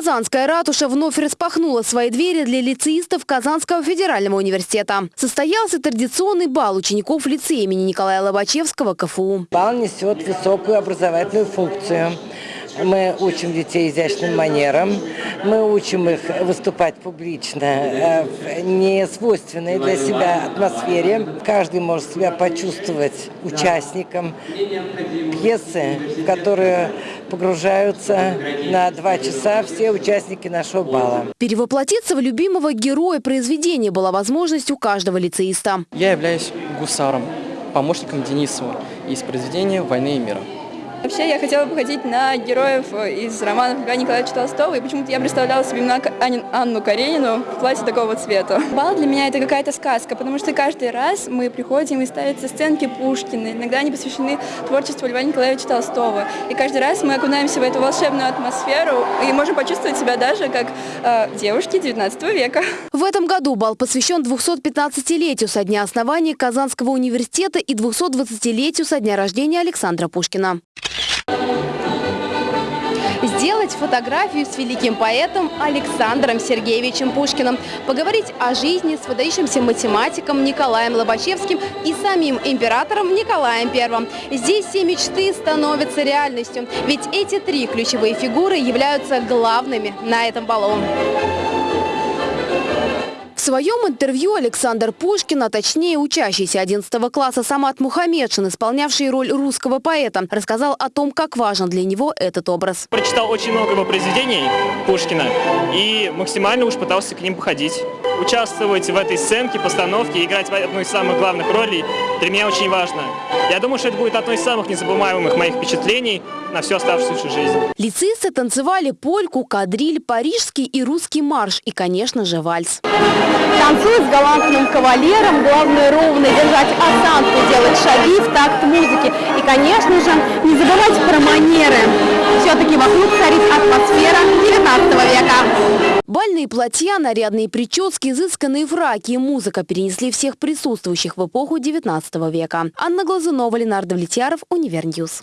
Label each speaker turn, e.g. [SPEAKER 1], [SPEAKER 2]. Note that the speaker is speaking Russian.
[SPEAKER 1] Казанская ратуша вновь распахнула свои двери для лицеистов Казанского федерального университета. Состоялся традиционный бал учеников лицея имени Николая Лобачевского КФУ.
[SPEAKER 2] Бал несет высокую образовательную функцию. Мы учим детей изящным манерам, мы учим их выступать публично э, в несвойственной для себя атмосфере. Каждый может себя почувствовать участником пьесы, в которую погружаются на два часа все участники нашего бала.
[SPEAKER 1] Перевоплотиться в любимого героя произведения была возможность у каждого лицеиста.
[SPEAKER 3] Я являюсь гусаром, помощником Денисова из произведения «Войны и мира».
[SPEAKER 4] Вообще я хотела бы ходить на героев из романов Льва Николаевича Толстого, и почему-то я представляла себе именно Анну Каренину в платье такого цвета. Бал для меня это какая-то сказка, потому что каждый раз мы приходим и ставятся сценки Пушкина, иногда они посвящены творчеству Льва Николаевича Толстого. И каждый раз мы окунаемся в эту волшебную атмосферу и можем почувствовать себя даже как э, девушки 19 века.
[SPEAKER 1] В этом году бал посвящен 215-летию со дня основания Казанского университета и 220-летию со дня рождения Александра Пушкина сделать фотографию с великим поэтом Александром Сергеевичем Пушкиным, поговорить о жизни с выдающимся математиком Николаем Лобачевским и самим императором Николаем I. Здесь все мечты становятся реальностью, ведь эти три ключевые фигуры являются главными на этом балу. Своем интервью Александр Пушкин, а точнее учащийся 11 класса Самат Мухаммедшин, исполнявший роль русского поэта, рассказал о том, как важен для него этот образ.
[SPEAKER 5] Прочитал очень много его произведений Пушкина и максимально уж пытался к ним походить. Участвовать в этой сценке, постановке, играть в одну из самых главных ролей для меня очень важно. Я думаю, что это будет одно из самых незабываемых моих впечатлений на всю оставшуюся жизнь.
[SPEAKER 1] Лицеисты танцевали польку, кадриль, парижский и русский марш и, конечно же, вальс.
[SPEAKER 6] Танцует с галантным кавалером, главное ровно держать осанку, делать шаги в такт музыки. И, конечно же, не забывать про манеры. Все-таки вокруг царит атмосфера 19 века.
[SPEAKER 1] Бальные платья, нарядные прически, изысканные фраки и музыка перенесли всех присутствующих в эпоху 19 века. Анна Глазунова, Ленар Давлетьяров, Univer News.